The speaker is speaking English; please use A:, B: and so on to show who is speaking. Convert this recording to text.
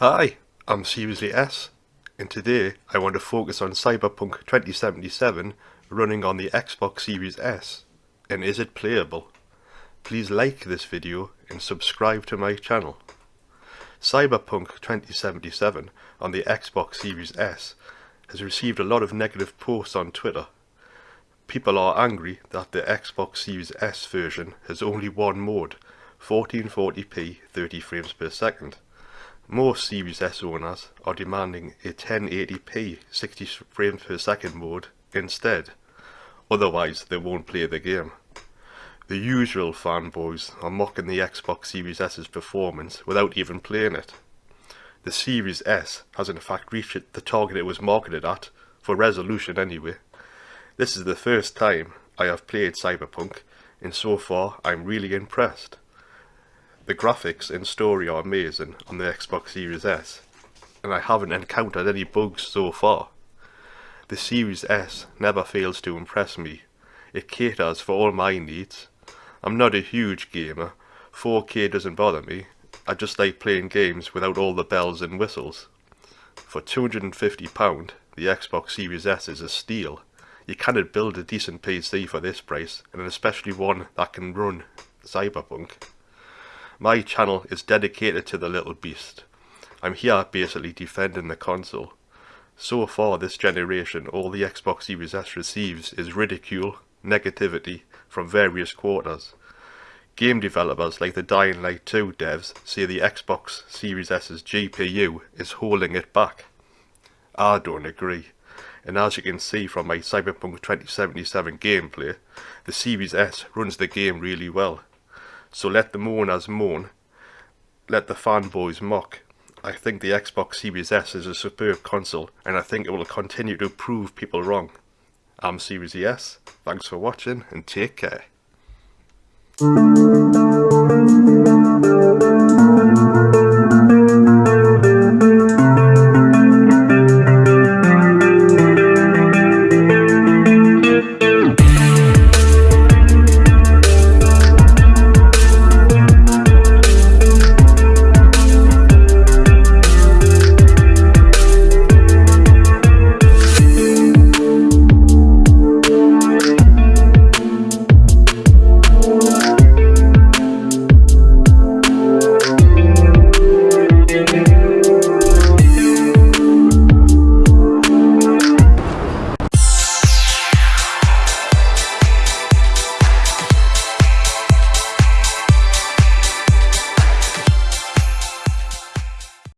A: Hi, I'm Seriously S, and today I want to focus on Cyberpunk 2077 running on the Xbox Series S, and is it playable? Please like this video and subscribe to my channel. Cyberpunk 2077 on the Xbox Series S has received a lot of negative posts on Twitter. People are angry that the Xbox Series S version has only one mode, 1440p 30 frames per second most Series S owners are demanding a 1080p 60 frames per second mode instead, otherwise they won't play the game. The usual fanboys are mocking the Xbox Series S's performance without even playing it. The Series S has in fact reached the target it was marketed at, for resolution anyway. This is the first time I have played Cyberpunk, and so far I'm really impressed. The graphics and story are amazing on the Xbox Series S, and I haven't encountered any bugs so far. The Series S never fails to impress me. It caters for all my needs. I'm not a huge gamer, 4K doesn't bother me, I just like playing games without all the bells and whistles. For £250, the Xbox Series S is a steal. You cannot build a decent PC for this price, and especially one that can run Cyberpunk. My channel is dedicated to the little beast. I'm here basically defending the console. So far this generation all the Xbox Series S receives is ridicule, negativity from various quarters. Game developers like the Dying Light 2 devs say the Xbox Series S's GPU is holding it back. I don't agree, and as you can see from my Cyberpunk 2077 gameplay, the Series S runs the game really well. So let the mourners mourn, let the fanboys mock. I think the Xbox Series S is a superb console, and I think it will continue to prove people wrong. I'm Series S, thanks for watching, and take care.